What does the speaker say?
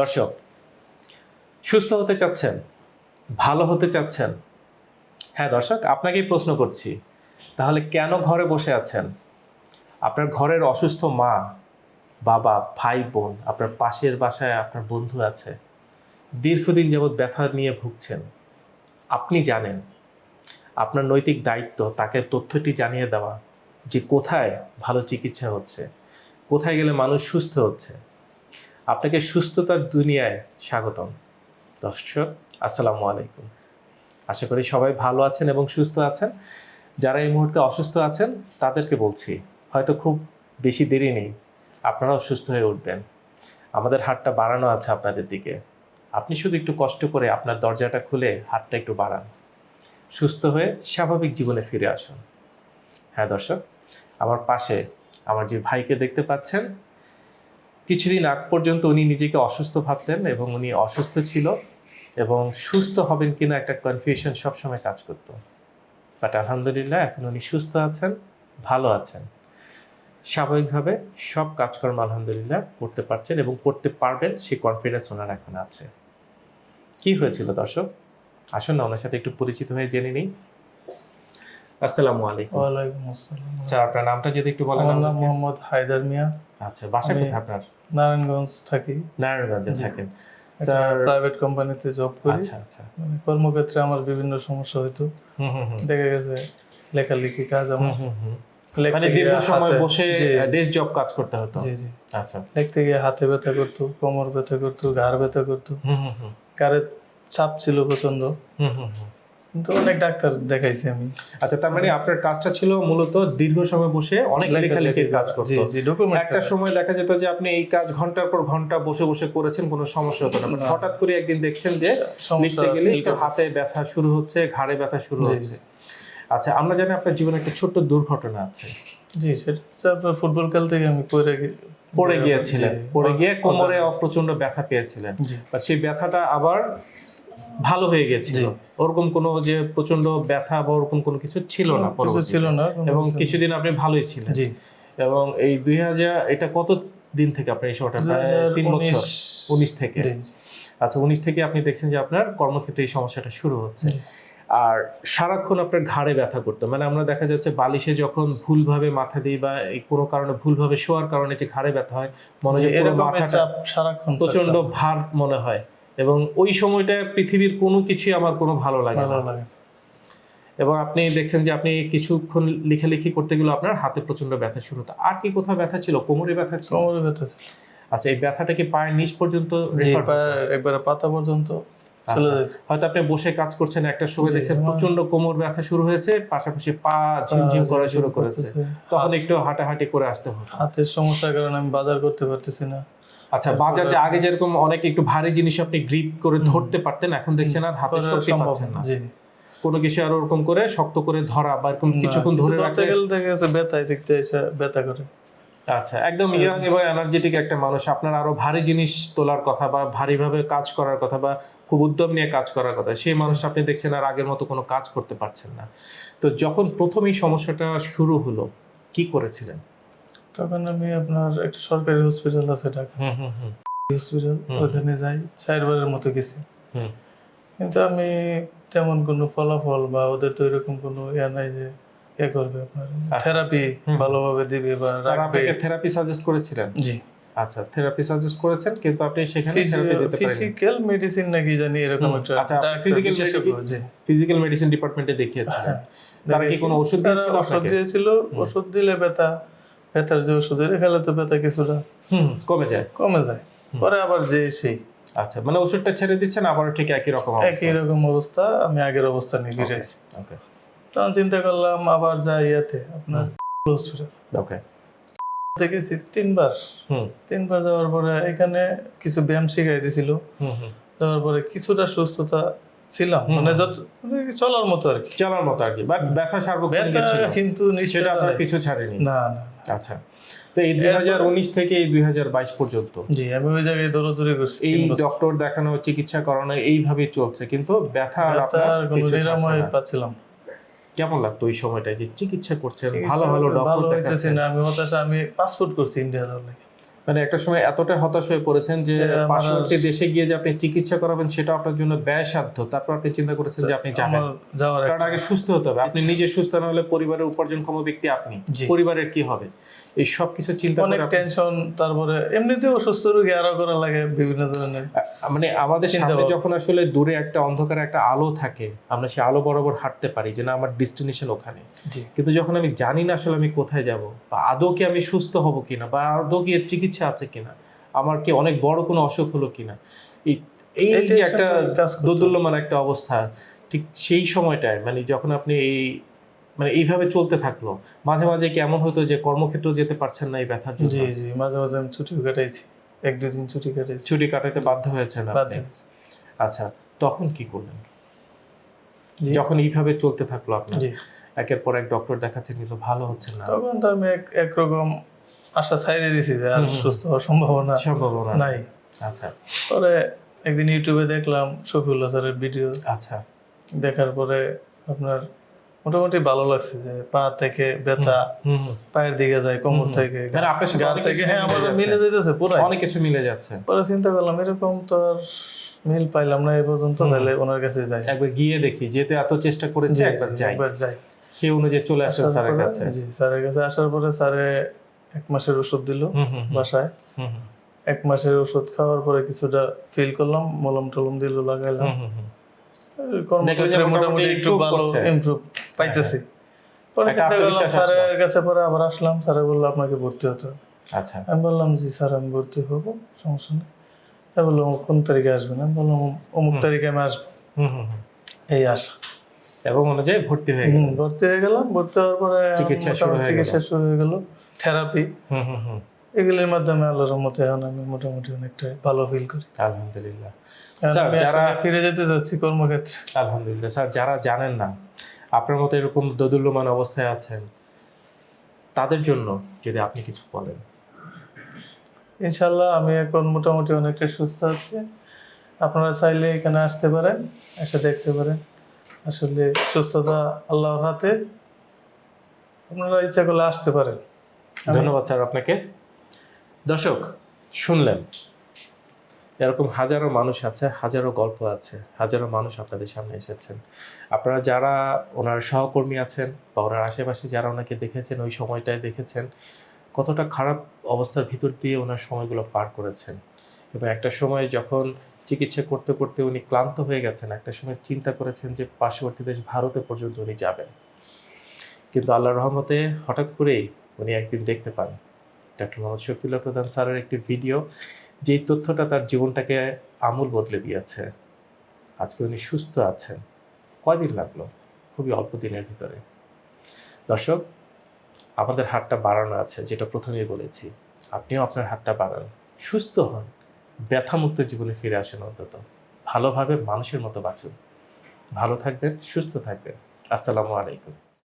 দর্শক, সুস্থ হতে চাচ্ছেন, ভালো হতে চাচ্ছেন? হ্যাঁ দর্শক, আপনাকেই প্রশ্ন করছি, তাহলে কেন ঘরে বসে আছেন? আপনার ঘরের অসুস্থ মা, বাবা, ভাই, বোন, আপনার পাশের বাসায় আপনার বন্ধু আছে, দীর্ঘদিন যাবৎ ব্যথা নিয়ে ভুগছেন, আপনি জানেন, আপনার নৈতিক দায়িত্ব, তাকে তথ্যটি জানিয়ে দেওয়া, যে কোথায় ভালো চিকিৎসা হচ্ছে, কোথায় গেলে মানুষ সুস্থ হচ্ছে আপনাকে সুস্থতার দুনিয়ায় স্বাগতম। দর্শক, আসসালামু আলাইকুম। আশা করি সবাই ভালো আছেন এবং সুস্থ আছেন। যারা এই মুহূর্তে অসুস্থ আছেন, তাদেরকে বলছি, হয়তো খুব বেশি দেরি নেই, আপনারাও সুস্থ হয়ে উঠবেন। আমাদের হাতটা বাড়ানো আছে আপনাদের দিকে। আপনি শুধু একটু কষ্ট করে আপনার দরজাটা খুলে হাতটা একটু বাড়ান। সুস্থ হয়ে স্বাভাবিক জীবনে ফিরে আসুন। হ্যাঁ দর্শক, আমার পাশে আমার যে ভাইকে দেখতে পাচ্ছেন কিছুদিন আগ পর্যন্ত উনি নিজেকে অসুস্থ ভাবতেন এবং উনি অসুস্থ ছিল এবং সুস্থ হবেন কিনা একটা কনফিউশন সবসময় কাজ করত। বাট আলহামদুলিল্লাহ এখন উনি সুস্থ আছেন ভালো আছেন। স্বাভাবিকভাবে সব কাজকর্ম আলহামদুলিল্লাহ করতে পারছেন এবং করতে পারবেন সেই কনফিডেন্স ওনার এখন আছে। কি হয়েছিল দর্শক? আসুন না ওনার সাথে একটু পরিচিত হয়ে জেনে নিই। আসসালামু আলাইকুম। ওয়ালাইকুম আসসালাম। স্যার আপনার নামটা যদি একটু বলেন আমার নাম মোহাম্মদ হায়দার মিয়া। আচ্ছা বাসা কোথায় আপনার? নারায়ণগঞ্জ থাকি। নারায়ণগঞ্জে থাকেন। স্যার প্রাইভেট কোম্পানিতে জব করি। আচ্ছা আচ্ছা। মানে কর্মক্ষেত্রে আমার বিভিন্ন সমস্যা দেখা গেছে লেখালেখি কাজ আমার। হুম, হুম, হুম। মানে দীর্ঘ সময় বসে ডেস্ক জব কাজ করতে হতো? জি জি। আচ্ছা। লিখতে গিয়ে হাতে ব্যথা করতো কোমর ব্যথা করতো ঘাড় ব্যথা করতো। হুম হুম হুম। গাড়ের চাপ ছিল প্রচণ্ড হুম হুম হুম। কিন্তু অনেক ডাক্তার দেখাইছি আমি। আচ্ছা তার মানে আপনার কাজটা ছিল মূলত দীর্ঘ সময় বসে অনেক লেখালেখির কাজ করতো। একটা সময় দেখা যেত যে আপনি এই কাজ ঘণ্টার পর ঘণ্টা বসে বসে করেছেন কোনো সমস্যা হতো না। হঠাৎ করে একদিন দেখছেন যে লিখতে গেলে হাতে ব্যথা শুরু হচ্ছে ঘাড়ে ব্যথা শুরু হচ্ছে। আচ্ছা আমরা জানি আপনার জীবনে একটা ছোট্ট দুর্ঘটনা আছে। জি সেটা আপনার ফুটবল খেলতে গিয়ে আমি পড়ে পড়ে গিয়েছিলেন। পড়ে গিয়ে কোমরে অজ্ঞান। প্রচণ্ড ব্যথা পেয়েছিলেন। আর সেই ব্যথাটা আবার ভালো হয়ে গেছিল ওরকম কোনো যে প্রচণ্ড ব্যথা বা ওরকম কোনো কিছু ছিল না ছিল না এবং কিছুদিন আপনি ভালোই ছিলেন। জি। এবং এই দুই হাজার এটা কত দিন থেকে আপনার এই সময়টা তিন বছর। উনিশ। থেকে। আচ্ছা উনিশ থেকে আপনি দেখছেন যে আপনার কর্মক্ষেত্রে এই সমস্যাটা শুরু হচ্ছে। আর সারাক্ষণ আপনার ঘাড়ে ব্যথা করতো। মানে আমরা দেখা যাচ্ছে বালিশে যখন ভুলভাবে মাথা দিই বা এই কোনো কারণে ভুলভাবে শোয়ার কারণে যে ঘাড়ে ব্যথা হয় মনে হয় মাথাটা প্রচণ্ড ভার মনে হয়। এবং ওই সময়টা পৃথিবীর কোনো কিছুই আমার কোনো ভালো লাগে না। এবং আপনি দেখছেন যে আপনি কিছুক্ষণ লেখালেখি করতে গেলে আপনার হাতে প্রচণ্ড ব্যথা শুরু হতো। আর কি কোথাও ব্যথা ছিল? কোমরে ব্যথা ছিল? কোমরে ব্যথা ছিল। আচ্ছা এই ব্যথাটা কি পায়ের নিচ পর্যন্ত একবার পাতা পর্যন্ত। চলে আচ্ছা। হয়তো আপনি বসে কাজ করছেন একটা সময় দেখছেন প্রচণ্ড কোমর ব্যথা শুরু হয়েছে পাশাপাশি পা ঝিমঝিম করা শুরু করেছে। তখন একটু হাঁটাহাঁটি করে আসতে হতো হাতের সমস্যার কারণে আমি বাজার করতে পারতেছি না। আচ্ছা বাজার যে আগে যেরকম অনেক একটু ভারী জিনিস আপনি গ্রিপ করে ধরতে পারতেন এখন দেখছেন আর হাতে শক্তি পাচ্ছেন না। কোনো কিছু আর ওরকম করে শক্ত করে ধরা বা এরকম কিছুক্ষণ ধরে রাখতে গেলে দেখা গেছে ব্যথায় দেখতে এসে ব্যথা করে। আচ্ছা একদম ইয়াং এবং এনার্জেটিক একটা মানুষ। আপনার আরও ভারী জিনিস তোলার কথা বা ভারীভাবে কাজ করার কথা বা খুব উদ্যম নিয়ে কাজ করার কথা। সেই মানুষটা আপনি দেখছেন আর আগের মতো কোনো কাজ করতে পারছেন না। তো যখন প্রথম এই সমস্যাটা শুরু হলো কি করেছিলেন? তখন আমি আপনার একটা সরকারি হসপিটাল আছে ঢাকা হসপিটাল ওখানে যাই চারবারের মতো গেছি। হুম। কিন্তু আমি তেমন কোনো ফলাফল বা ওদের তো এরকম কোনো ইয়া নাই যে ইয়ে করবে আপনার। থেরাপি ভালোভাবে দিবে বা রাখবে। থেরাপি সাজেস্ট করেছিলেন? জি। আচ্ছা থেরাপি সাজেস্ট করেছেন কিন্তু আপনি সেখানে থেরাপি দিতে পারেন ফিজিক্যাল মেডিসিন নাকি জানি এরকম একটা আচ্ছা, medical- ফিজিক্যাল মেডিসিন ডিপার্টমেন্টে দেখিয়েছিলেন। তারা কি কোনো ওষুধ দিয়েছিল ওষুধ দিয়েছিল ওষুধ দিলে ব্যথা ব্যথার যে খেলে তো ব্যথা কিছুটা হুম কমে যায়। কমে যায়। পরে আবার যে সেই। আচ্ছা মানে ওষুধটা ছেড়ে দিচ্ছেন আবার ঠিক একই রকম একই রকম অবস্থা আমি আগের অবস্থা নিয়ে ফিরে ওকে তখন চিন্তা করলাম আবার যাই ইয়াতে আপনার হসপিটাল ওকে দেখেছি তিনবার। তিনবার যাওয়ার পরে এখানে কিছু ব্যায়াম শিখাই দিছিল। যাওয়ার পরে কিছুটা সুস্থতা ছিলাম। মানে যত মানে চলার মতো আর কি। চলার মতো আর কি। বাট ব্যথা সার্বক্ষণিক ছিল। কিন্তু সেটা আপনার পিছু ছাড়েনি। না না। আচ্ছা। তো এই দুই হাজার উনিশ থেকে এই দুই হাজার বাইশ পর্যন্ত। জি আমি ওই জায়গায় দৌড়াদৌড়ি করছি এই ডক্টর দেখানো চিকিৎসা করানো এইভাবেই চলছে। কিন্তু ব্যথা আর আপনার নিরাময় পাচ্ছিলাম। কেমন লাগতো ওই সময়টা যে চিকিৎসা করছেন ভালো ভালো ডক্টর ভালো হইতেছে না আমি হতাশা আমি পাসপোর্ট করছি ইন্ডিয়া যাওয়ার মানে একটা সময় এতটা হতাশ হয়ে পড়েছেন যে পাশাপাশি পার্শ্ববর্তী দেশে গিয়ে যে আপনি চিকিৎসা করাবেন সেটা আপনার জন্য ব্যয়সাধ্য। তারপর আপনি চিন্তা করেছেন যে আপনি যাবেন। যাওয়ার আগে সুস্থ হতে হবে। আপনি নিজে সুস্থ না হলে পরিবারের উপার্জনক্ষম ব্যক্তি আপনি। পরিবারের কি হবে? এই সব কিছু চিন্তা অনেক টেনশন তারপরে এমনিতেও অসুস্থ রোগী আরও করা লাগে বিভিন্ন ধরনের মানে আমাদের সামনে যখন আসলে দূরে একটা অন্ধকারে একটা আলো থাকে আমরা সেই আলো বরাবর হাঁটতে পারি যে না আমার ডেস্টিনেশন ওখানে। কিন্তু যখন আমি জানি না আসলে আমি কোথায় যাব বা আদৌ কি আমি সুস্থ হব কিনা বা আদৌ কি এর চিকিৎসা আছে কিনা আমার কি অনেক বড় কোনো অসুখ হলো কিনা এই এই যে একটা দোদুল্যমান একটা অবস্থা ঠিক সেই সময়টায় মানে যখন আপনি এই মানে এইভাবে চলতে থাকল। মাঝে মাঝে কেমন হতো যে কর্মক্ষেত্র যেতে পারছেন না এই ব্যথার জন্য? জি জি মাঝে মাঝে আমি ছুটি কাটাইছি। এক দুই দিন ছুটি কাটাইছি। ছুটি কাটাতে বাধ্য হয়েছেন আপনি? আচ্ছা তখন কি করলেন? যখন এইভাবে চলতে থাকল আপনার? জি। একের পর এক ডক্টর দেখাচ্ছেন কিন্তু ভালো হচ্ছে না। তখন তো আমি এক একরকম আশা ছাইড়ে দিছি যে আর। সুস্থ হওয়ার সম্ভাবনা সম্ভাবনা নাই। আচ্ছা। পরে একদিন ইউটিউবে দেখলাম শফিউল্লাহ স্যারের ভিডিও। আচ্ছা। দেখার পরে আপনার মোটামুটি ভালো লাগছে যে পা থেকে ব্যথা। পায়ের দিকে যায় কোমর থেকে মানে অনেক থেকে হ্যাঁ মিলে যাচ্ছে। মিলে যেতেছে পুরো অনেক কিছু মিলে যাচ্ছে। পরে চিন্তা করলাম এরকম তো আর মিল পাইলাম না এই পর্যন্ত তাহলে ওনার কাছে যাই। একবার গিয়ে দেখি যেতে এত চেষ্টা করেছে একবার যাই। একবার যাই। সেই অনুযায়ী চলে আসেন স্যারের কাছে। জি স্যারের কাছে আসার পরে স্যারে এক মাসের ওষুধ দিল বাসায়। এক মাসের ওষুধ খাওয়ার পরে কিছুটা ফিল করলাম মলম টলম দিল লাগাইলাম। মোটামুটি মোটামুটি একটু ভালো ইমপ্রুভ পাইতেছি। পরে চিন্তা করলাম স্যারের কাছে পরে আবার আসলাম স্যারে বলল আপনাকে ভর্তি হতে হবে। আচ্ছা। আমি বললাম জি স্যার আমি ভর্তি হব সমস্যা নেই। কোন তারিখে আসবেন? আমি বললাম অমুক তারিখে আমি আসব। হুম হুম হুম। এই আশা। এবং অনুযায়ী ভর্তি হয়ে গেল। ভর্তি হয়ে গেলাম। ভর্তি হওয়ার পরে চিকিৎসা শুরু হয়ে গেল। থেরাপি হুম হুম হুম। এগুলির মাধ্যমে আল্লাহর মতে এখন আমি মোটামুটি অনেকটা ভালো ফিল করি। আলহামদুলিল্লাহ। স্যার, যারা- ফিরে যেতে যাচ্ছি কর্মক্ষেত্রে। আলহামদুলিল্লাহ। স্যার যারা জানেন না আপনার মতো এরকম দোদুল্যমান অবস্থায় আছেন তাদের জন্য যদি আপনি কিছু বলেন। ইনশাল্লাহ আমি এখন মোটামুটি অনেকটা সুস্থ আছি। আপনারা চাইলে এখানে আসতে পারেন এসে দেখতে পারেন। আসলে সুস্থতা আল্লাহর হাতে। আপনারা ইচ্ছা করলে আসতে পারেন। ধন্যবাদ স্যার আপনাকে। দর্শক, শুনলেন। এরকম হাজারো মানুষ আছে, হাজারো গল্প আছে, হাজারো মানুষ আপনাদের সামনে এসেছেন। আপনারা যারা ওনার সহকর্মী আছেন বা ওনার আশেপাশে যারা ওনাকে দেখেছেন, ওই সময়টায় দেখেছেন, কতটা খারাপ অবস্থার ভিতর দিয়ে ওনার সময়গুলো পার করেছেন। এবং একটা সময় যখন চিকিৎসা করতে করতে উনি ক্লান্ত হয়ে গেছেন, একটা সময় চিন্তা করেছেন যে পার্শ্ববর্তী দেশ ভারতে পর্যন্ত উনি যাবেন। কিন্তু আল্লাহর রহমতে হঠাৎ করেই উনি একদিন দেখতে পান। ডক্টর মোহাম্মদ শফিউল্লাহ প্রধান স্যারের একটি ভিডিও যেই তথ্যটা তার জীবনটাকে আমূল বদলে দিয়েছে। আজকে উনি সুস্থ আছেন। কয়দিন লাগল? খুবই অল্প দিনের ভিতরে। দর্শক, আমাদের হাতটা বাড়ানো আছে, যেটা প্রথমেই বলেছি। আপনিও আপনার হাতটা বাড়ান। সুস্থ হন। ব্যথামুক্ত জীবনে ফিরে আসেন অন্তত। ভালোভাবে মানুষের মতো বাঁচুন। ভালো থাকবেন, সুস্থ থাকবেন। আসসালামু আলাইকুম।